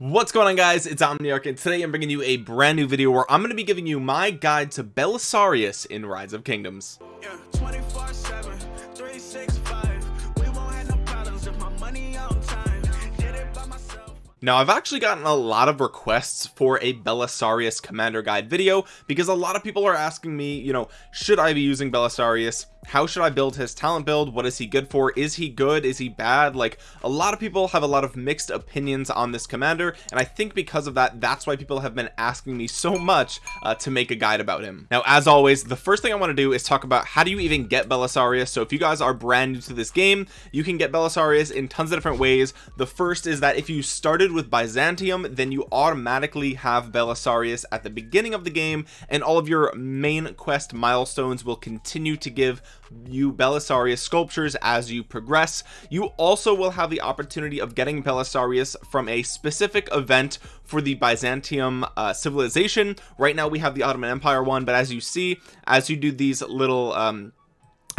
what's going on guys? It's omniarch and today i'm bringing you a brand new video where i'm going to be giving you my guide to belisarius in rise of kingdoms. Yeah, now I've actually gotten a lot of requests for a Belisarius commander guide video because a lot of people are asking me you know should I be using Belisarius how should I build his talent build? What is he good for? Is he good? Is he bad? Like a lot of people have a lot of mixed opinions on this commander and I think because of that that's why people have been asking me so much uh, to make a guide about him. Now as always the first thing I want to do is talk about how do you even get Belisarius. So if you guys are brand new to this game you can get Belisarius in tons of different ways. The first is that if you started with Byzantium then you automatically have Belisarius at the beginning of the game and all of your main quest milestones will continue to give you Belisarius sculptures as you progress. You also will have the opportunity of getting Belisarius from a specific event for the Byzantium uh, civilization. Right now we have the Ottoman Empire one but as you see as you do these little um,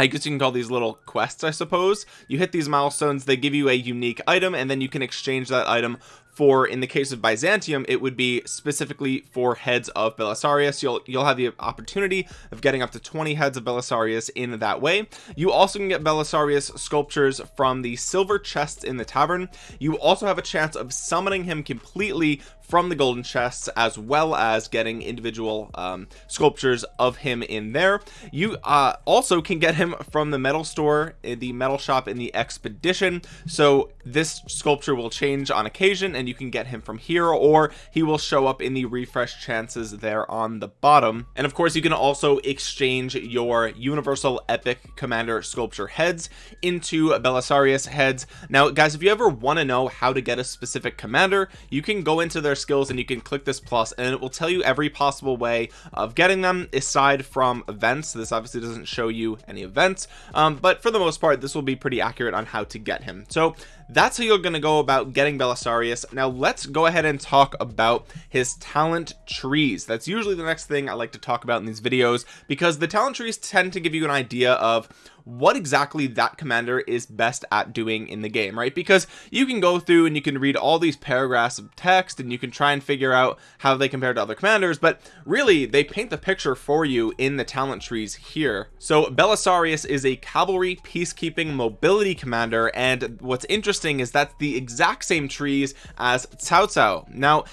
I guess you can call these little quests I suppose. You hit these milestones they give you a unique item and then you can exchange that item for in the case of Byzantium it would be specifically for heads of Belisarius. You'll you'll have the opportunity of getting up to 20 heads of Belisarius in that way. You also can get Belisarius sculptures from the silver chests in the tavern. You also have a chance of summoning him completely from the golden chests as well as getting individual um, sculptures of him in there. You uh, also can get him from the metal store in the metal shop in the expedition. So this sculpture will change on occasion and you can get him from here or he will show up in the refresh chances there on the bottom. And of course you can also exchange your universal epic commander sculpture heads into Belisarius heads. Now guys if you ever want to know how to get a specific commander you can go into their skills and you can click this plus and it will tell you every possible way of getting them aside from events. This obviously doesn't show you any events um, but for the most part this will be pretty accurate on how to get him. So that's how you're going to go about getting Belisarius. Now let's go ahead and talk about his talent trees. That's usually the next thing I like to talk about in these videos because the talent trees tend to give you an idea of what exactly that commander is best at doing in the game right? Because you can go through and you can read all these paragraphs of text and you can try and figure out how they compare to other commanders but really they paint the picture for you in the talent trees here. So Belisarius is a cavalry peacekeeping mobility commander and what's interesting is that's the exact same trees as Cao Cao now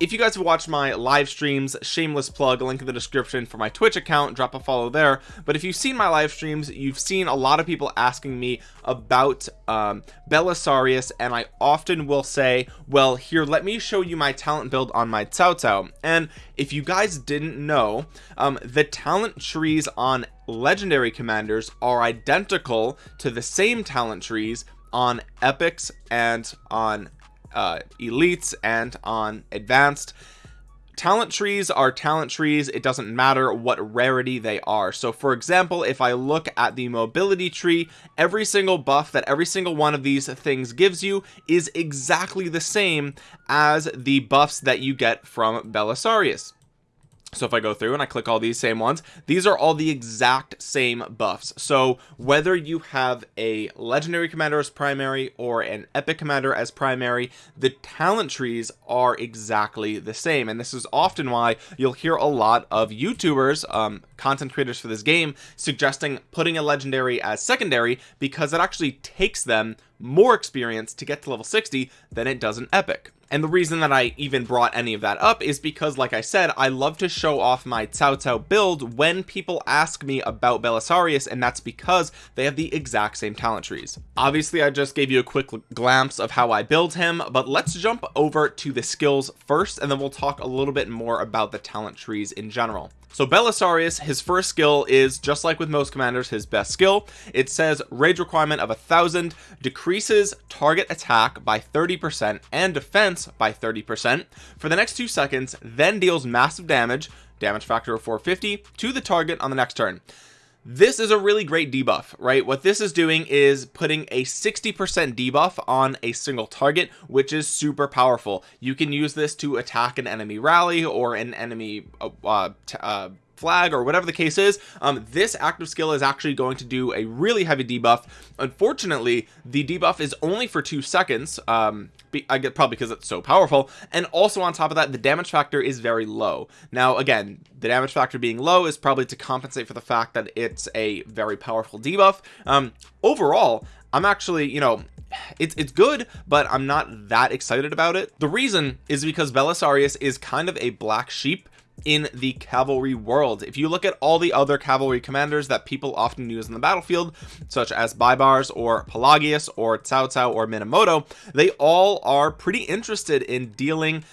if you guys have watched my live streams shameless plug link in the description for my twitch account drop a follow there. But if you've seen my live streams you've seen a lot of people asking me about um belisarius and i often will say well here let me show you my talent build on my Cao Cao and if you guys didn't know um the talent trees on legendary commanders are identical to the same talent trees on epics and on uh, elites and on advanced. Talent trees are talent trees. It doesn't matter what rarity they are. So for example if I look at the mobility tree every single buff that every single one of these things gives you is exactly the same as the buffs that you get from Belisarius so if I go through and I click all these same ones these are all the exact same buffs. So whether you have a legendary commander as primary or an epic commander as primary the talent trees are exactly the same. And this is often why you'll hear a lot of youtubers um, content creators for this game suggesting putting a legendary as secondary because it actually takes them more experience to get to level 60 than it does an epic. And the reason that I even brought any of that up is because like I said I love to show off my Cao Cao build when people ask me about Belisarius and that's because they have the exact same talent trees. Obviously I just gave you a quick glimpse of how I build him but let's jump over to the skills first and then we'll talk a little bit more about the talent trees in general so Belisarius his first skill is just like with most commanders his best skill. It says rage requirement of a thousand decreases target attack by 30 percent and defense by 30 percent. For the next two seconds then deals massive damage damage factor of 450 to the target on the next turn this is a really great debuff right? What this is doing is putting a 60 percent debuff on a single target which is super powerful. You can use this to attack an enemy rally or an enemy uh, uh, uh flag or whatever the case is um, this active skill is actually going to do a really heavy debuff. Unfortunately the debuff is only for two seconds um, I get probably because it's so powerful. And also on top of that the damage factor is very low. Now again the damage factor being low is probably to compensate for the fact that it's a very powerful debuff. Um, overall I'm actually you know it's it's good but I'm not that excited about it. The reason is because Belisarius is kind of a black sheep in the cavalry world. If you look at all the other cavalry commanders that people often use in the battlefield such as Baibars or Pelagius or Cao Cao or Minamoto they all are pretty interested in dealing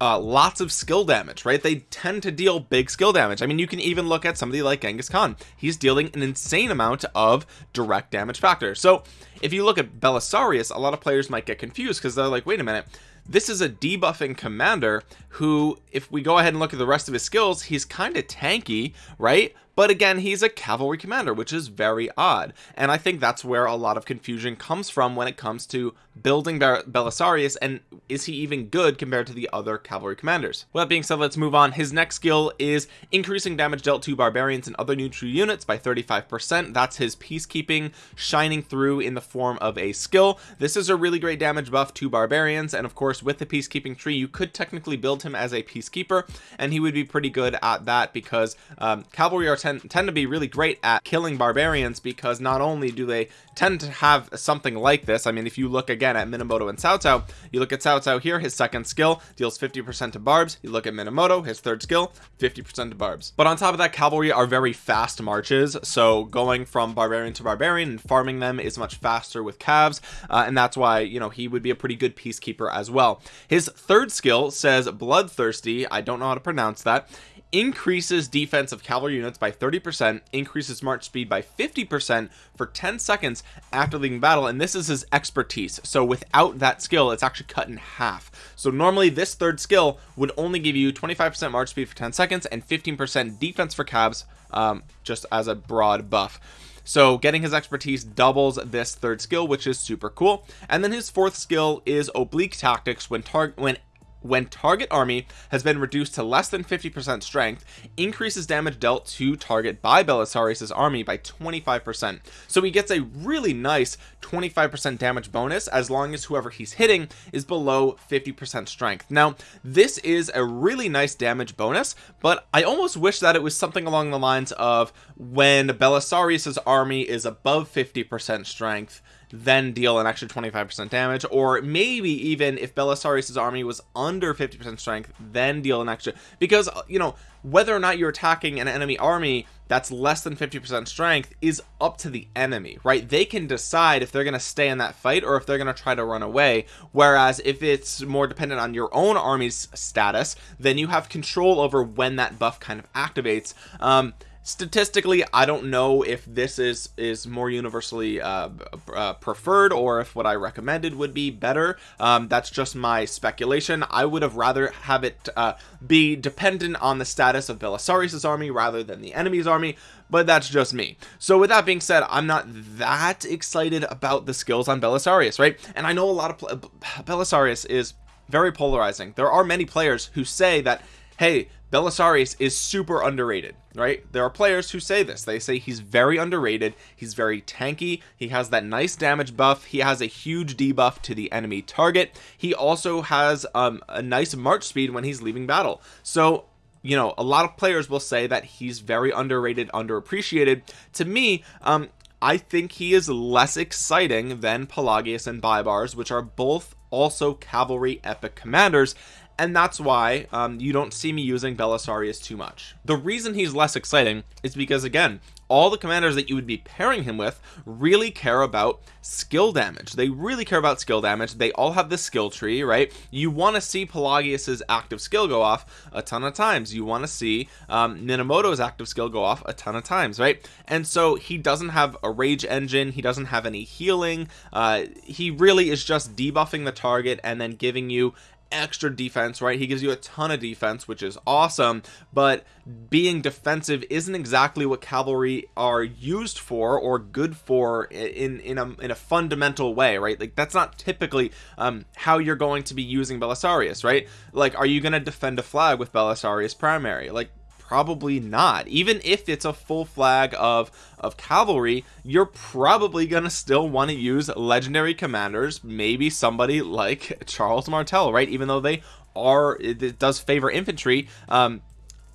uh, lots of skill damage right? They tend to deal big skill damage. I mean you can even look at somebody like Genghis Khan. He's dealing an insane amount of direct damage factor. So if you look at Belisarius a lot of players might get confused because they're like wait a minute this is a debuffing commander who if we go ahead and look at the rest of his skills he's kind of tanky right but again he's a cavalry commander which is very odd. And I think that's where a lot of confusion comes from when it comes to building Belisarius and is he even good compared to the other cavalry commanders? Well that being said let's move on. His next skill is increasing damage dealt to barbarians and other neutral units by 35 percent. That's his peacekeeping shining through in the form of a skill. This is a really great damage buff to barbarians and of course with the peacekeeping tree you could technically build him as a peacekeeper and he would be pretty good at that because um, cavalry are tend, tend to be really great at killing barbarians because not only do they tend to have something like this I mean if you look again at Minamoto and Cao Cao you look at Cao Cao here his second skill deals 50% to barbs. You look at Minamoto his third skill 50% to barbs. But on top of that cavalry are very fast marches. So going from barbarian to barbarian and farming them is much faster with calves uh, and that's why you know he would be a pretty good peacekeeper as well. His third skill says bloodthirsty. I don't know how to pronounce that increases defense of cavalry units by 30% increases march speed by 50% for 10 seconds after leaving battle and this is his expertise. So without that skill it's actually cut in half. So normally this third skill would only give you 25% march speed for 10 seconds and 15% defense for cabs um, just as a broad buff. So getting his expertise doubles this third skill which is super cool. And then his fourth skill is oblique tactics. When target when when target army has been reduced to less than 50% strength increases damage dealt to target by Belisarius's army by 25% so he gets a really nice 25% damage bonus as long as whoever he's hitting is below 50% strength. Now this is a really nice damage bonus but I almost wish that it was something along the lines of when Belisarius's army is above 50% strength then deal an extra 25% damage or maybe even if Belisarius's army was under 50% strength then deal an extra because you know whether or not you're attacking an enemy army that's less than 50% strength is up to the enemy right? They can decide if they're going to stay in that fight or if they're going to try to run away. Whereas if it's more dependent on your own army's status then you have control over when that buff kind of activates. Um statistically I don't know if this is is more universally uh, uh, preferred or if what I recommended would be better. Um, that's just my speculation. I would have rather have it uh, be dependent on the status of Belisarius's army rather than the enemy's army but that's just me. So with that being said I'm not that excited about the skills on Belisarius right? And I know a lot of Belisarius is very polarizing. There are many players who say that hey Belisarius is super underrated right? There are players who say this. They say he's very underrated. He's very tanky. He has that nice damage buff. He has a huge debuff to the enemy target. He also has um, a nice march speed when he's leaving battle. So you know a lot of players will say that he's very underrated underappreciated. To me um I think he is less exciting than Pelagius and Baibars which are both also cavalry epic commanders and that's why um, you don't see me using Belisarius too much. The reason he's less exciting is because again all the commanders that you would be pairing him with really care about skill damage. They really care about skill damage. They all have the skill tree right? You want to see Pelagius's active skill go off a ton of times. You want to see um, Minamoto's active skill go off a ton of times right? And so he doesn't have a rage engine. He doesn't have any healing. Uh, he really is just debuffing the target and then giving you extra defense right? He gives you a ton of defense which is awesome but being defensive isn't exactly what cavalry are used for or good for in in a, in a fundamental way right? Like that's not typically um how you're going to be using Belisarius right? Like are you going to defend a flag with Belisarius primary? Like probably not. Even if it's a full flag of of cavalry you're probably gonna still want to use legendary commanders maybe somebody like Charles Martel right? Even though they are it, does favor infantry um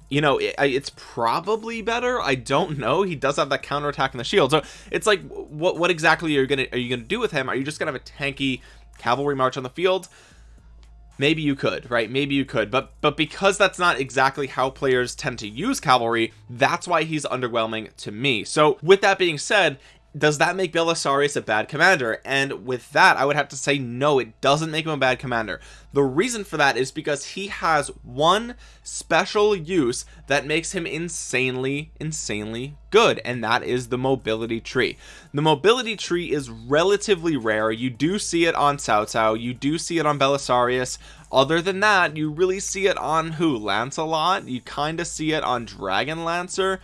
you know it, it's probably better. I don't know. He does have that counter attack in the shield. So it's like what what exactly are you gonna are you gonna do with him? Are you just gonna have a tanky cavalry march on the field maybe you could right? Maybe you could. But but because that's not exactly how players tend to use cavalry that's why he's underwhelming to me. So with that being said does that make Belisarius a bad commander? And with that I would have to say no it doesn't make him a bad commander. The reason for that is because he has one special use that makes him insanely insanely good and that is the mobility tree. The mobility tree is relatively rare. You do see it on Cao Cao you do see it on Belisarius. Other than that you really see it on who? Lancelot? You kind of see it on Dragon Lancer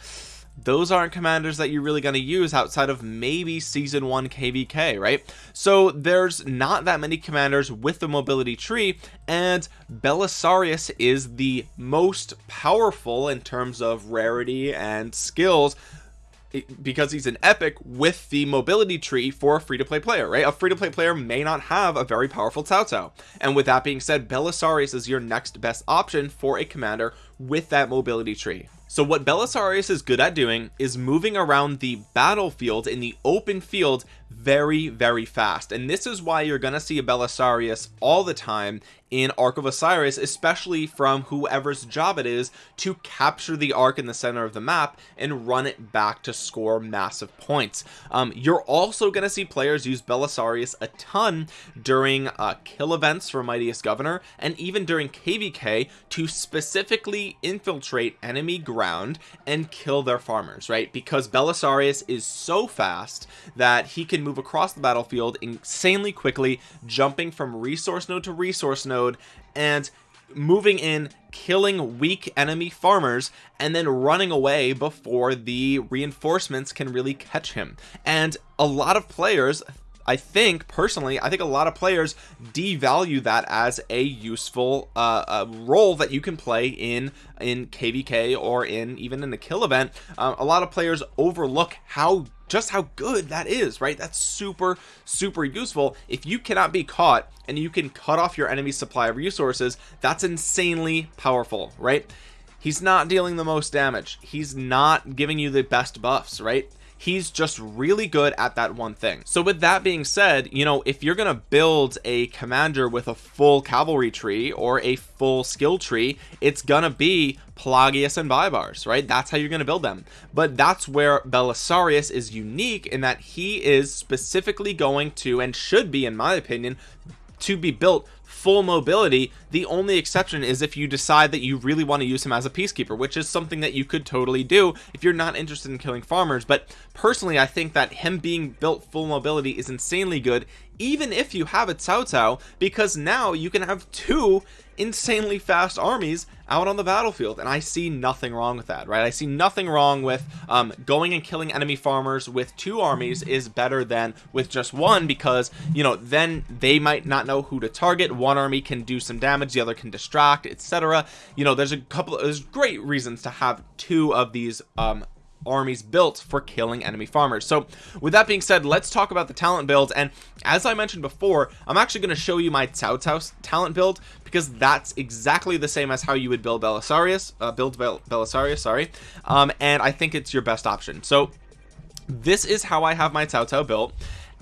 those aren't commanders that you're really going to use outside of maybe season one kvk right? So there's not that many commanders with the mobility tree and belisarius is the most powerful in terms of rarity and skills because he's an epic with the mobility tree for a free-to-play player right? A free-to-play player may not have a very powerful Cao and with that being said Belisarius is your next best option for a commander with that mobility tree. So what Belisarius is good at doing is moving around the battlefield in the open field very very fast. And this is why you're gonna see a Belisarius all the time in Ark of Osiris especially from whoever's job it is to capture the ark in the center of the map and run it back to score massive points. Um, you're also gonna see players use Belisarius a ton during uh, kill events for Mightiest Governor and even during KVK to specifically infiltrate enemy ground and kill their farmers right? Because Belisarius is so fast that he can move across the battlefield insanely quickly jumping from resource node to resource node and moving in killing weak enemy farmers and then running away before the reinforcements can really catch him. And a lot of players I think personally I think a lot of players devalue that as a useful uh, uh, role that you can play in in kvk or in even in the kill event. Uh, a lot of players overlook how just how good that is right? That's super super useful. If you cannot be caught and you can cut off your enemy's supply of resources that's insanely powerful right? He's not dealing the most damage. He's not giving you the best buffs right he's just really good at that one thing. So with that being said you know if you're gonna build a commander with a full cavalry tree or a full skill tree it's gonna be Pelagius and Baibars right? That's how you're gonna build them. But that's where Belisarius is unique in that he is specifically going to and should be in my opinion to be built full mobility the only exception is if you decide that you really want to use him as a peacekeeper which is something that you could totally do if you're not interested in killing farmers. But personally I think that him being built full mobility is insanely good even if you have a Cao Cao because now you can have two insanely fast armies out on the battlefield and I see nothing wrong with that right? I see nothing wrong with um, going and killing enemy farmers with two armies is better than with just one because you know then they might not know who to target. One army can do some damage the other can distract etc you know there's a couple there's great reasons to have two of these um, armies built for killing enemy farmers. So with that being said let's talk about the talent build. And as I mentioned before I'm actually going to show you my Cao Cao talent build because that's exactly the same as how you would build Belisarius uh, build Bel Belisarius sorry. Um, and I think it's your best option. So this is how I have my Cao Cao built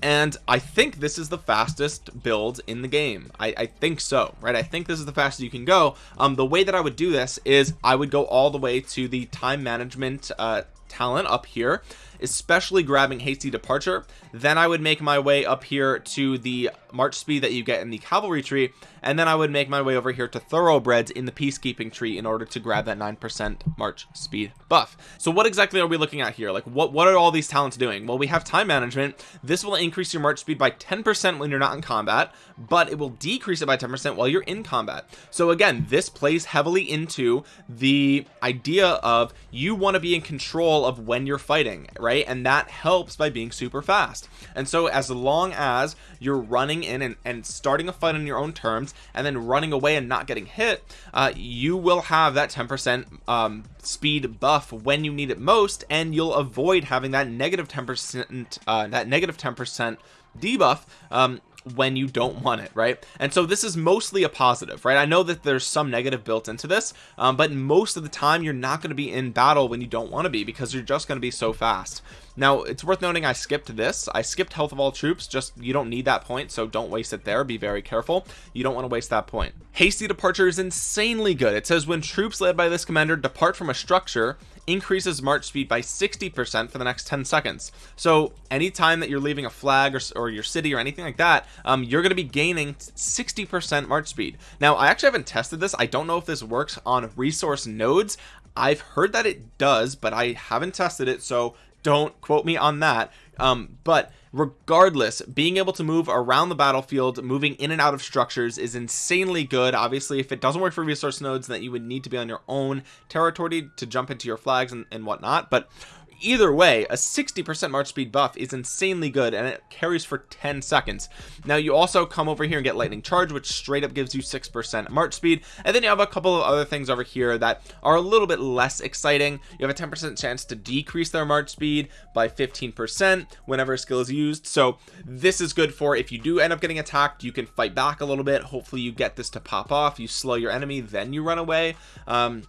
and I think this is the fastest build in the game. I, I, think so right? I think this is the fastest you can go. Um the way that I would do this is I would go all the way to the time management uh talent up here especially grabbing hasty departure then I would make my way up here to the march speed that you get in the cavalry tree and then I would make my way over here to thoroughbreds in the peacekeeping tree in order to grab that 9% march speed buff. So what exactly are we looking at here? Like what what are all these talents doing? Well we have time management. This will increase your march speed by 10% when you're not in combat but it will decrease it by 10% while you're in combat. So again this plays heavily into the idea of you want to be in control of when you're fighting right right? And that helps by being super fast. And so as long as you're running in and, and starting a fight on your own terms and then running away and not getting hit uh, you will have that 10 percent um, speed buff when you need it most and you'll avoid having that negative 10 percent uh, that negative 10 percent debuff um, when you don't want it right? And so this is mostly a positive right? I know that there's some negative built into this um, but most of the time you're not going to be in battle when you don't want to be because you're just going to be so fast now it's worth noting I skipped this. I skipped health of all troops just you don't need that point so don't waste it there. Be very careful. You don't want to waste that point. Hasty departure is insanely good. It says when troops led by this commander depart from a structure increases march speed by 60% for the next 10 seconds. So anytime that you're leaving a flag or, or your city or anything like that um, you're going to be gaining 60% march speed. Now I actually haven't tested this. I don't know if this works on resource nodes. I've heard that it does but I haven't tested it so don't quote me on that. Um, but regardless being able to move around the battlefield moving in and out of structures is insanely good. Obviously if it doesn't work for resource nodes then you would need to be on your own territory to jump into your flags and, and whatnot. But either way a 60% march speed buff is insanely good and it carries for 10 seconds. Now you also come over here and get lightning charge which straight up gives you 6% march speed. And then you have a couple of other things over here that are a little bit less exciting. You have a 10% chance to decrease their march speed by 15% whenever a skill is used. So this is good for if you do end up getting attacked you can fight back a little bit. Hopefully you get this to pop off. You slow your enemy then you run away. Um,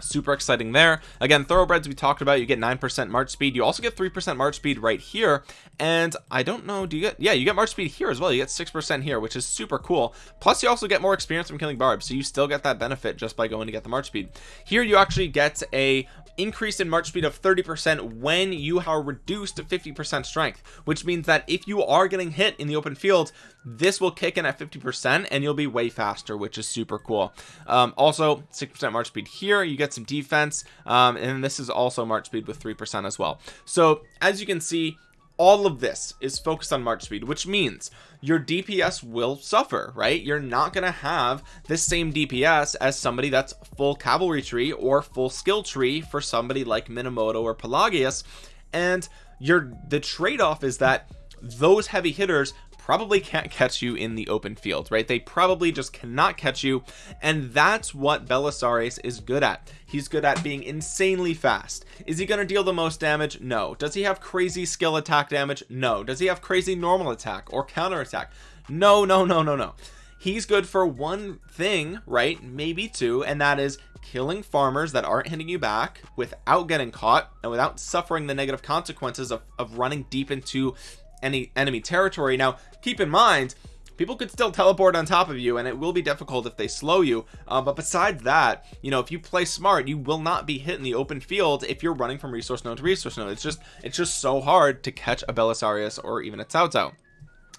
super exciting there. Again thoroughbreds we talked about you get 9% march speed. You also get 3% march speed right here. And I don't know do you get yeah you get march speed here as well. You get 6% here which is super cool. Plus you also get more experience from killing barbs so you still get that benefit just by going to get the march speed. Here you actually get a increase in march speed of 30% when you are reduced to 50% strength which means that if you are getting hit in the open field this will kick in at 50% and you'll be way faster which is super cool. Um, also 6% march speed here you get some defense um, and this is also march speed with 3% as well. So as you can see all of this is focused on march speed which means your DPS will suffer right? You're not gonna have the same DPS as somebody that's full cavalry tree or full skill tree for somebody like Minamoto or Pelagius. And your the trade-off is that those heavy hitters probably can't catch you in the open field right? They probably just cannot catch you and that's what Belisarius is good at. He's good at being insanely fast. Is he going to deal the most damage? No. Does he have crazy skill attack damage? No. Does he have crazy normal attack or counter attack? No no no no no. He's good for one thing right? Maybe two and that is killing farmers that aren't hitting you back without getting caught and without suffering the negative consequences of, of running deep into any enemy territory. Now keep in mind people could still teleport on top of you and it will be difficult if they slow you. Uh, but besides that you know if you play smart you will not be hit in the open field if you're running from resource node to resource node. It's just it's just so hard to catch a Belisarius or even a Cao Cao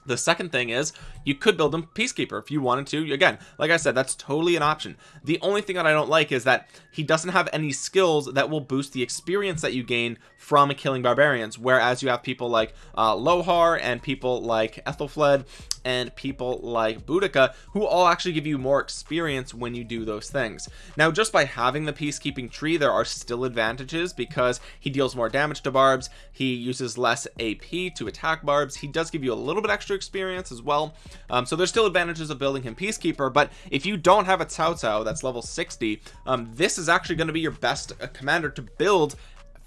the second thing is you could build him peacekeeper if you wanted to. Again like I said that's totally an option. The only thing that I don't like is that he doesn't have any skills that will boost the experience that you gain from killing barbarians. Whereas you have people like uh, Lohar and people like Aethelflaed and people like Boudica who all actually give you more experience when you do those things. Now just by having the peacekeeping tree there are still advantages because he deals more damage to barbs he uses less AP to attack barbs he does give you a little bit extra experience as well. Um, so there's still advantages of building him peacekeeper but if you don't have a Cao Cao that's level 60 um, this is actually going to be your best uh, commander to build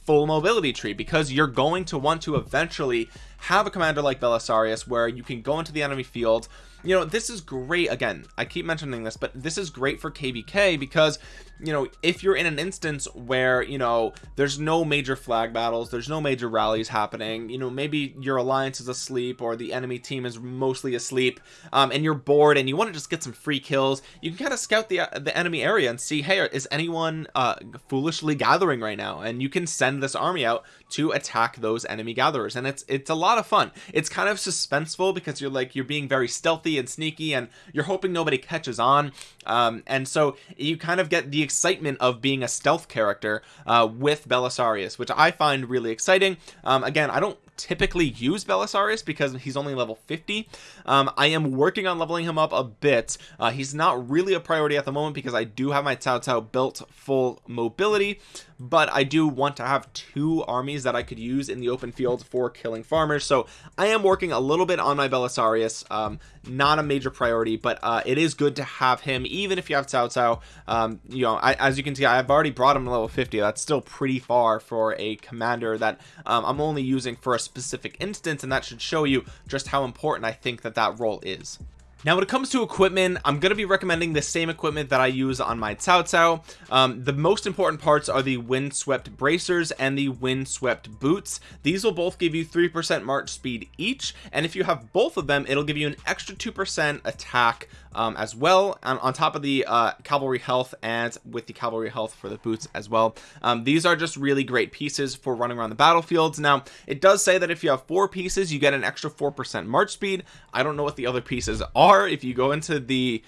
full mobility tree because you're going to want to eventually have a commander like Belisarius where you can go into the enemy field you know this is great again I keep mentioning this but this is great for kvk because you know if you're in an instance where you know there's no major flag battles there's no major rallies happening you know maybe your alliance is asleep or the enemy team is mostly asleep um, and you're bored and you want to just get some free kills you can kind of scout the uh, the enemy area and see hey is anyone uh, foolishly gathering right now? And you can send this army out to attack those enemy gatherers and it's it's a lot of fun. It's kind of suspenseful because you're like you're being very stealthy and sneaky and you're hoping nobody catches on. Um, and so you kind of get the excitement of being a stealth character uh, with Belisarius which I find really exciting. Um, again I don't typically use Belisarius because he's only level 50 um, I am working on leveling him up a bit. Uh, he's not really a priority at the moment because I do have my Cao Cao built full mobility but I do want to have two armies that I could use in the open field for killing farmers. So I am working a little bit on my Belisarius um, not a major priority but uh, it is good to have him even if you have Cao Cao um, you know I, as you can see I've already brought him to level 50 that's still pretty far for a commander that um, I'm only using for a specific instance and that should show you just how important I think that that role is now when it comes to equipment I'm going to be recommending the same equipment that I use on my Cao Cao um, the most important parts are the windswept bracers and the windswept boots. These will both give you three percent march speed each and if you have both of them it'll give you an extra two percent attack um, as well on, on top of the uh, cavalry health and with the cavalry health for the boots as well. Um, these are just really great pieces for running around the battlefields. Now it does say that if you have four pieces you get an extra four percent march speed. I don't know what the other pieces are if you go into the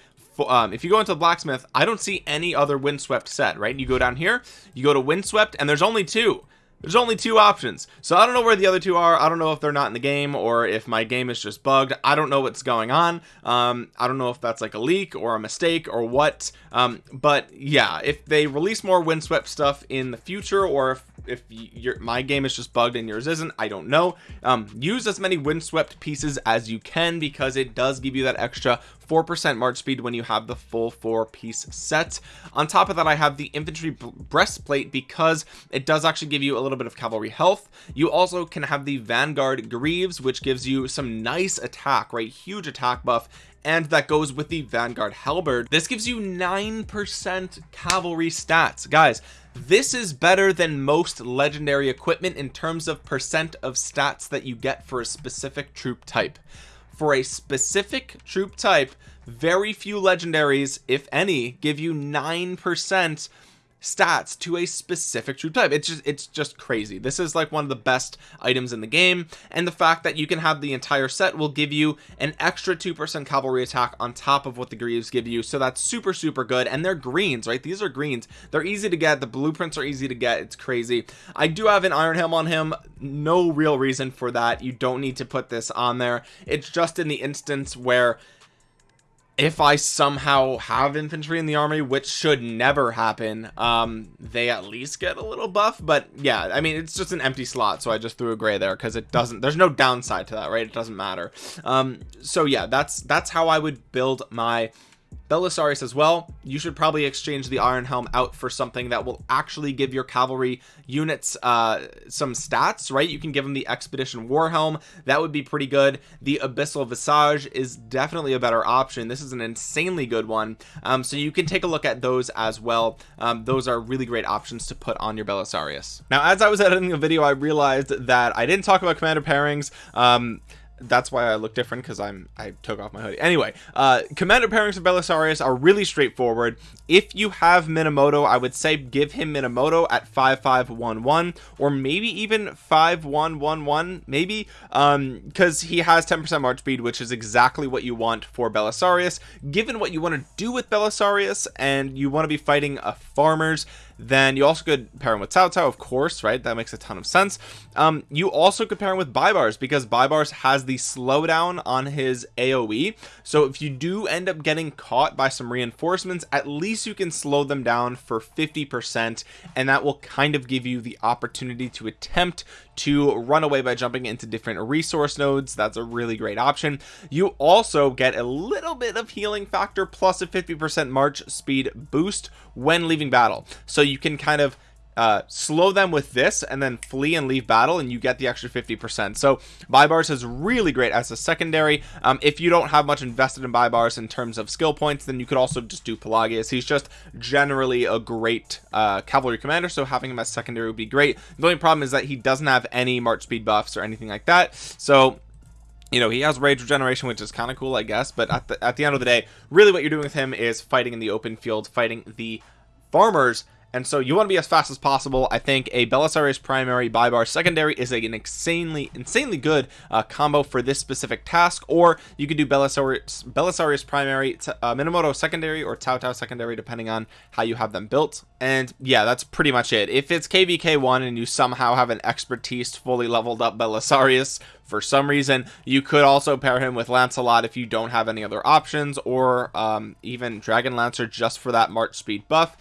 um, if you go into the blacksmith I don't see any other windswept set right? You go down here you go to windswept and there's only two. There's only two options. So I don't know where the other two are. I don't know if they're not in the game or if my game is just bugged. I don't know what's going on. Um, I don't know if that's like a leak or a mistake or what. Um, but yeah if they release more windswept stuff in the future or if if your my game is just bugged and yours isn't I don't know. Um, use as many windswept pieces as you can because it does give you that extra 4% march speed when you have the full four piece set. On top of that I have the infantry breastplate because it does actually give you a little bit of cavalry health. You also can have the vanguard greaves which gives you some nice attack right? Huge attack buff and that goes with the vanguard halberd. This gives you nine percent cavalry stats. Guys this is better than most legendary equipment in terms of percent of stats that you get for a specific troop type for a specific troop type very few legendaries if any give you nine percent stats to a specific troop type. It's just it's just crazy. This is like one of the best items in the game and the fact that you can have the entire set will give you an extra two percent cavalry attack on top of what the greaves give you so that's super super good and they're greens right? These are greens. They're easy to get. The blueprints are easy to get. It's crazy. I do have an iron helm on him. No real reason for that. You don't need to put this on there. It's just in the instance where if I somehow have infantry in the army which should never happen um they at least get a little buff. But yeah I mean it's just an empty slot so I just threw a gray there because it doesn't there's no downside to that right? It doesn't matter. Um so yeah that's that's how I would build my Belisarius as well. You should probably exchange the iron helm out for something that will actually give your cavalry units uh some stats right? You can give them the expedition war helm. That would be pretty good. The abyssal visage is definitely a better option. This is an insanely good one. Um so you can take a look at those as well. Um those are really great options to put on your belisarius. Now as i was editing the video i realized that i didn't talk about commander pairings. Um that's why I look different because I'm I took off my hoodie. Anyway uh commander pairings of Belisarius are really straightforward. If you have Minamoto I would say give him Minamoto at 5511 or maybe even 5111 maybe um because he has 10% march speed which is exactly what you want for Belisarius. Given what you want to do with Belisarius and you want to be fighting a farmers then you also could pair him with Cao Cao of course right? That makes a ton of sense. Um, you also could pair him with Baibars because Baibars has the slowdown on his AoE so if you do end up getting caught by some reinforcements at least you can slow them down for 50% and that will kind of give you the opportunity to attempt to run away by jumping into different resource nodes. That's a really great option. You also get a little bit of healing factor plus a 50% march speed boost when leaving battle. So you can kind of uh, slow them with this and then flee and leave battle and you get the extra 50% so Baibars is really great as a secondary. Um, if you don't have much invested in Baibars in terms of skill points then you could also just do Pelagius. He's just generally a great uh, cavalry commander so having him as secondary would be great. The only problem is that he doesn't have any march speed buffs or anything like that. So you know he has rage regeneration which is kind of cool I guess but at the, at the end of the day really what you're doing with him is fighting in the open field fighting the farmers and so you want to be as fast as possible. I think a Belisarius primary Baibars secondary is an insanely insanely good uh, combo for this specific task or you could do Belisarius Belisarius primary uh, Minamoto secondary or Tao secondary depending on how you have them built. And yeah that's pretty much it. If it's kvk1 and you somehow have an expertise fully leveled up belisarius for some reason you could also pair him with lancelot if you don't have any other options or um, even dragon lancer just for that march speed buff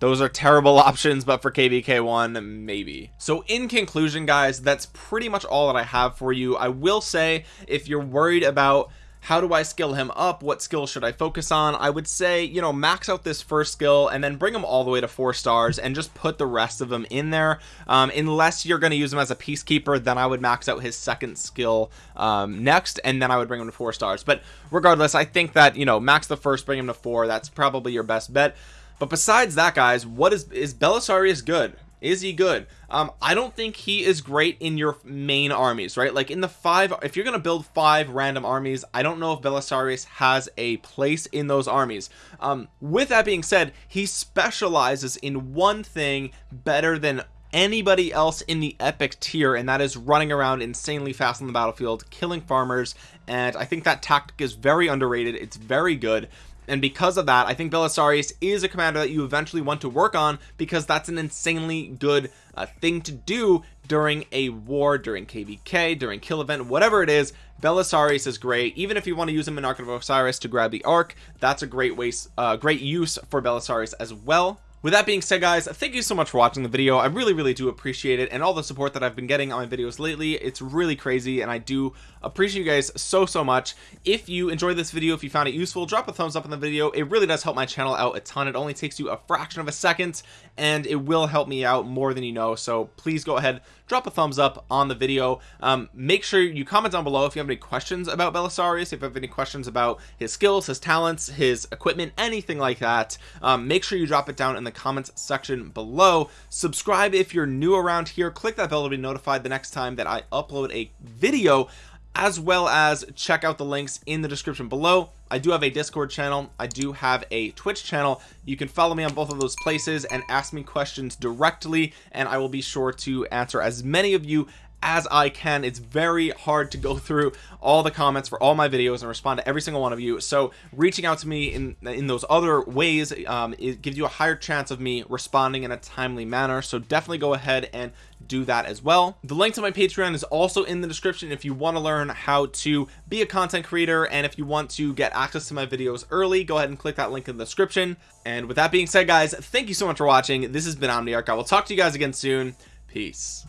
those are terrible options but for kvk1 maybe. So in conclusion guys that's pretty much all that i have for you. I will say if you're worried about how do I skill him up what skill should I focus on I would say you know max out this first skill and then bring him all the way to four stars and just put the rest of them in there. Um, unless you're going to use him as a peacekeeper then I would max out his second skill um, next and then I would bring him to four stars. But regardless I think that you know max the first bring him to four. That's probably your best bet but besides that guys what is is Belisarius good? Is he good? Um i don't think he is great in your main armies right? Like in the five if you're gonna build five random armies i don't know if belisarius has a place in those armies. Um with that being said he specializes in one thing better than anybody else in the epic tier and that is running around insanely fast on the battlefield killing farmers and i think that tactic is very underrated. It's very good and because of that I think Belisarius is a commander that you eventually want to work on because that's an insanely good uh, thing to do during a war during kvk during kill event whatever it is. Belisarius is great. Even if you want to use him in Ark of Osiris to grab the Ark that's a great waste uh, great use for Belisarius as well with that being said guys thank you so much for watching the video. I really really do appreciate it and all the support that I've been getting on my videos lately it's really crazy and I do appreciate you guys so so much. If you enjoyed this video if you found it useful drop a thumbs up on the video. It really does help my channel out a ton. It only takes you a fraction of a second and it will help me out more than you know so please go ahead drop a thumbs up on the video. Um, make sure you comment down below if you have any questions about Belisarius if you have any questions about his skills his talents his equipment anything like that. Um, make sure you drop it down in the comments section below. Subscribe if you're new around here. Click that bell to be notified the next time that I upload a video as well as check out the links in the description below I do have a discord channel. I do have a twitch channel. You can follow me on both of those places and ask me questions directly and I will be sure to answer as many of you as I can. It's very hard to go through all the comments for all my videos and respond to every single one of you. So reaching out to me in in those other ways um, it gives you a higher chance of me responding in a timely manner. So definitely go ahead and do that as well. The link to my patreon is also in the description if you want to learn how to be a content creator and if you want to get access to my videos early go ahead and click that link in the description. And with that being said guys thank you so much for watching. This has been omniarch. I will talk to you guys again soon. Peace